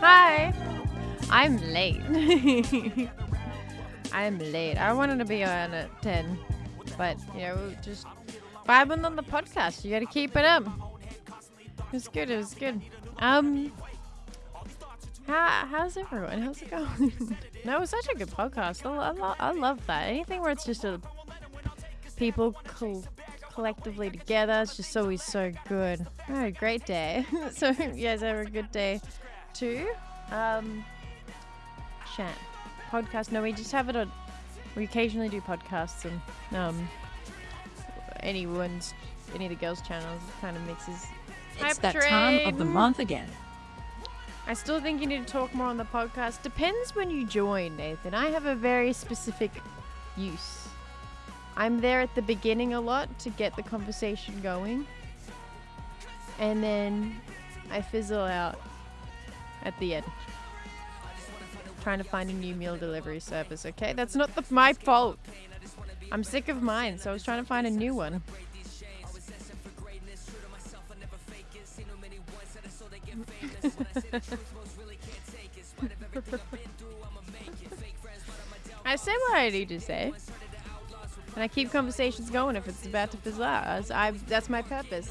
Hi. I'm late. I'm late. I wanted to be on at 10, but, you know, just vibing on the podcast. You got to keep it up. It was good. It was good. Um, how, how's everyone? How's it going? no, it was such a good podcast. I, I, I love that. Anything where it's just a people col- collectively together, it's just always so good. Oh, great day. so you guys have a good day too. Um, chat podcast. No, we just have it on. We occasionally do podcasts and um, anyone's any of the girls' channels kind of mixes. It's Hype that time of the month again. I still think you need to talk more on the podcast. Depends when you join, Nathan. I have a very specific use. I'm there at the beginning a lot to get the conversation going. And then I fizzle out at the end. Trying to find a new meal delivery service, okay? That's not the, my fault. I'm sick of mine, so I was trying to find a new one. I say what I need to say. And I keep conversations going if it's about to fizzle out. As I, that's my purpose.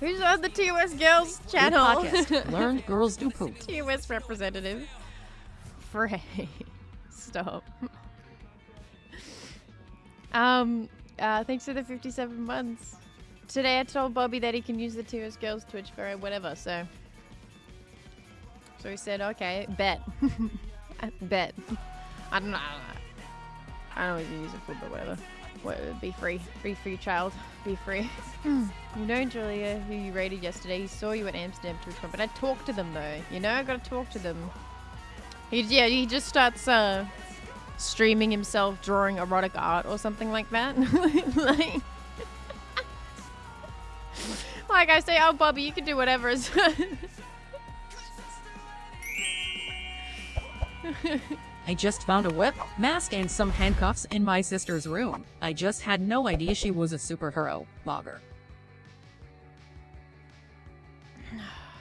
Who's on the TOS Girls channel? Learned girls do poop. TOS representative. Frey. Stop. um, uh, thanks for the 57 months. Today I told Bobby that he can use the TOS Girls Twitch for whatever, so. So he said, okay, bet. bet. I don't know. I don't know. I don't know what you use it for, but whatever. What, be free. Be free, child. Be free. you know, Julia, who you raided yesterday, he saw you at Amsterdam TwitchCon, but I talked to them though. You know, I gotta talk to them. He, yeah, he just starts uh, streaming himself drawing erotic art or something like that. like, like I say, oh, Bobby, you can do whatever. I just found a whip, mask and some handcuffs in my sister's room. I just had no idea she was a superhero, blogger.